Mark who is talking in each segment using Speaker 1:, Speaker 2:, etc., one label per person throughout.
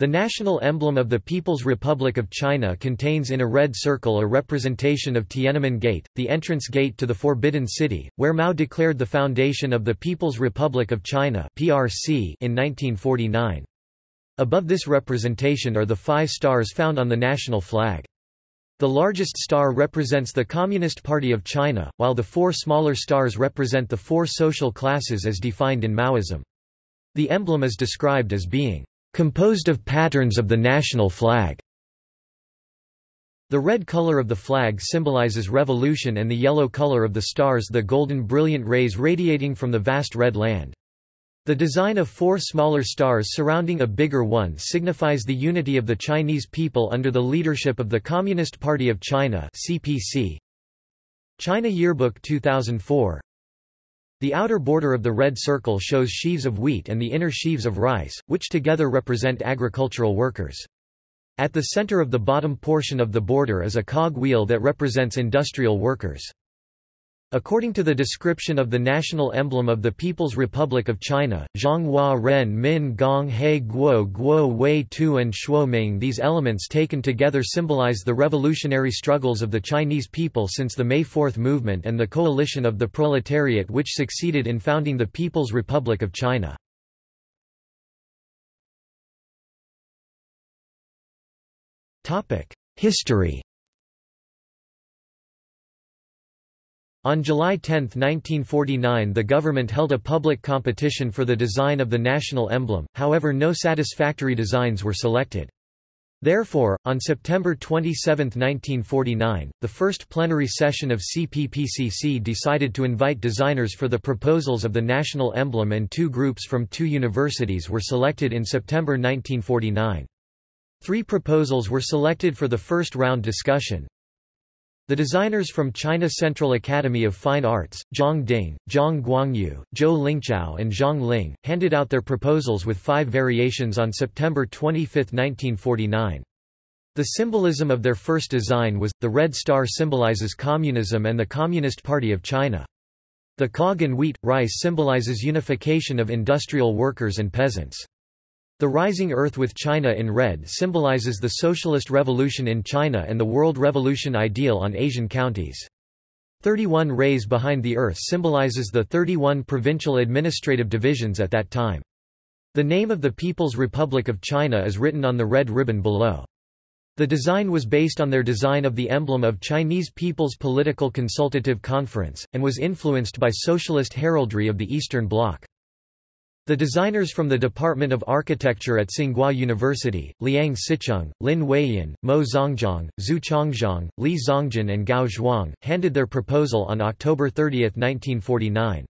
Speaker 1: The national emblem of the People's Republic of China contains in a red circle a representation of Tiananmen Gate, the entrance gate to the Forbidden City, where Mao declared the foundation of the People's Republic of China in 1949. Above this representation are the five stars found on the national flag. The largest star represents the Communist Party of China, while the four smaller stars represent the four social classes as defined in Maoism. The emblem is described as being composed of patterns of the national flag. The red color of the flag symbolizes revolution and the yellow color of the stars the golden brilliant rays radiating from the vast red land. The design of four smaller stars surrounding a bigger one signifies the unity of the Chinese people under the leadership of the Communist Party of China CPC. China Yearbook 2004 the outer border of the red circle shows sheaves of wheat and the inner sheaves of rice, which together represent agricultural workers. At the center of the bottom portion of the border is a cog wheel that represents industrial workers. According to the description of the national emblem of the People's Republic of China, Zhonghua Ren Min Gong He Guo Guo Wei Tu and Shuoming these elements taken together symbolize the revolutionary struggles of the Chinese people since the May Fourth movement and the coalition of the proletariat which succeeded in founding the People's Republic of China. History On July 10, 1949 the government held a public competition for the design of the national emblem, however no satisfactory designs were selected. Therefore, on September 27, 1949, the first plenary session of CPPCC decided to invite designers for the proposals of the national emblem and two groups from two universities were selected in September 1949. Three proposals were selected for the first round discussion, the designers from China Central Academy of Fine Arts, Zhang Ding, Zhang Guangyu, Zhou Lingchao and Zhang Ling, handed out their proposals with five variations on September 25, 1949. The symbolism of their first design was, the red star symbolizes communism and the Communist Party of China. The cog and wheat, rice symbolizes unification of industrial workers and peasants. The rising earth with China in red symbolizes the socialist revolution in China and the world revolution ideal on Asian counties. 31 rays behind the earth symbolizes the 31 provincial administrative divisions at that time. The name of the People's Republic of China is written on the red ribbon below. The design was based on their design of the emblem of Chinese People's Political Consultative Conference, and was influenced by socialist heraldry of the Eastern Bloc. The designers from the Department of Architecture at Tsinghua University, Liang Sicheng, Lin Huiyin, Mo Zongjiang, Zhu Chongzhang, Li Zongjin and Gao Zhuang, handed their proposal on October 30, 1949.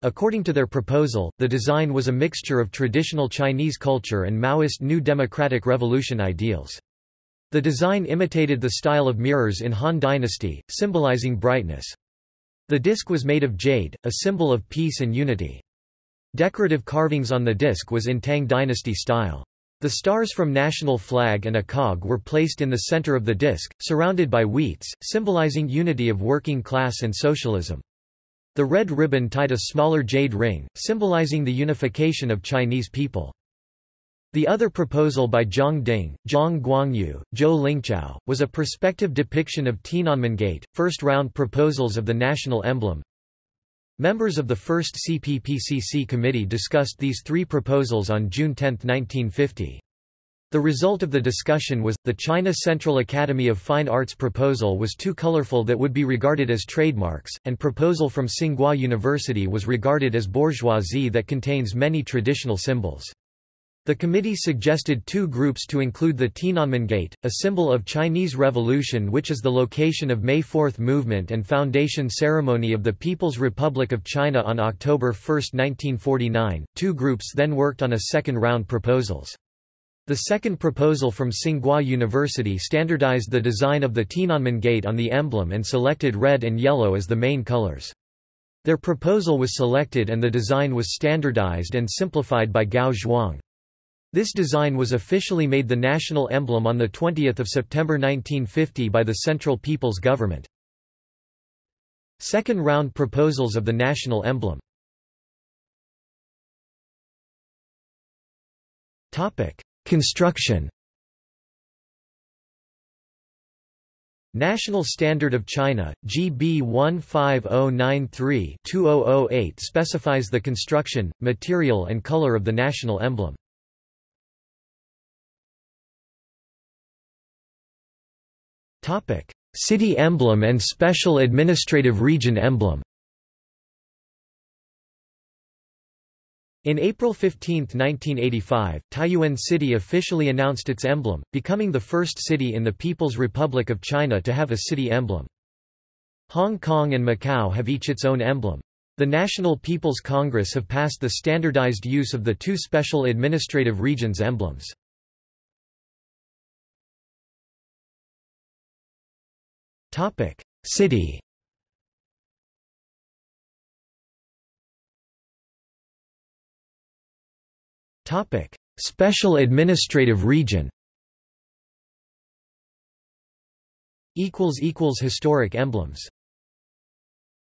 Speaker 1: According to their proposal, the design was a mixture of traditional Chinese culture and Maoist New Democratic Revolution ideals. The design imitated the style of mirrors in Han Dynasty, symbolizing brightness. The disc was made of jade, a symbol of peace and unity. Decorative carvings on the disc was in Tang dynasty style. The stars from national flag and a cog were placed in the center of the disc, surrounded by wheats, symbolizing unity of working class and socialism. The red ribbon tied a smaller jade ring, symbolizing the unification of Chinese people. The other proposal by Zhang Ding, Zhang Guangyu, Zhou Lingchao, was a perspective depiction of Tiananmen Gate, first round proposals of the national emblem, Members of the first CPPCC committee discussed these three proposals on June 10, 1950. The result of the discussion was, the China Central Academy of Fine Arts proposal was too colorful that would be regarded as trademarks, and proposal from Tsinghua University was regarded as bourgeoisie that contains many traditional symbols. The committee suggested two groups to include the Tiananmen Gate, a symbol of Chinese Revolution which is the location of May Fourth movement and foundation ceremony of the People's Republic of China on October 1, 1949. Two groups then worked on a second round proposals. The second proposal from Tsinghua University standardized the design of the Tiananmen Gate on the emblem and selected red and yellow as the main colors. Their proposal was selected and the design was standardized and simplified by Gao Zhuang. This design was officially made the national emblem on 20 September 1950 by the Central People's Government. Second round proposals of the national emblem Construction National Standard of China, GB 15093-2008 specifies the construction, material and color of the national emblem. City emblem and Special Administrative Region emblem In April 15, 1985, Taiyuan City officially announced its emblem, becoming the first city in the People's Republic of China to have a city emblem. Hong Kong and Macau have each its own emblem. The National People's Congress have passed the standardized use of the two special administrative regions emblems. City. Topic: Special administrative region. Equals equals Historic emblems